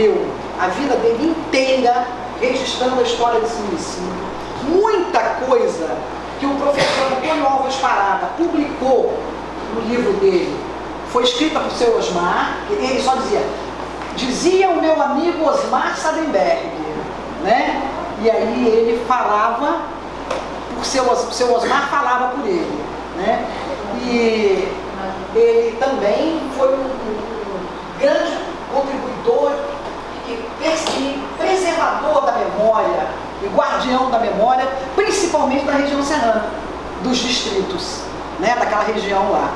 viveu a vida dele inteira registrando a história desse município. Muita coisa que o professor Antônio Alves Parada publicou no livro dele foi escrita por seu Osmar, ele só dizia, dizia o meu amigo Osmar Sadenberg, né? E aí ele falava, por seu, seu Osmar falava por ele, né? E ele também foi um grande contribuidor e preservador da memória e guardião da memória, principalmente da região serrana, dos distritos, né, daquela região lá.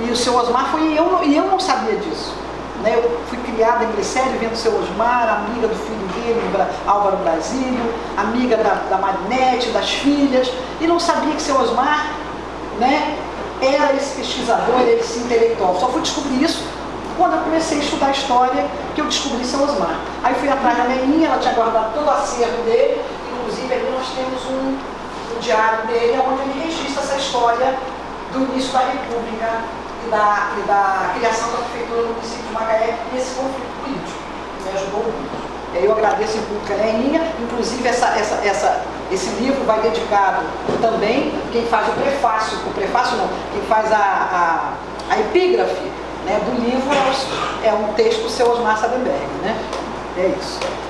E o seu Osmar foi, eu, e eu não sabia disso. Né? Eu fui criada em Glicério vendo o seu Osmar, amiga do filho dele, Álvaro Brasílio, amiga da, da Marinete, das filhas, e não sabia que seu Osmar né, era esse pesquisador, esse intelectual. Só fui descobrir isso quando eu comecei a estudar história, que eu descobri seu Osmar. Fui atrás da Leninha, ela tinha guardado todo o acervo dele, inclusive ali nós temos um, um diário dele, onde ele registra essa história do início da República e da, e da criação da prefeitura no município de Macaé e esse conflito político, me ajudou muito. Eu agradeço em público a Leninha, inclusive essa, essa, essa, esse livro vai dedicado também, quem faz o prefácio, o prefácio não, quem faz a, a, a epígrafe né, do livro é um texto do seu Osmar Sadenberg. Né? É isso.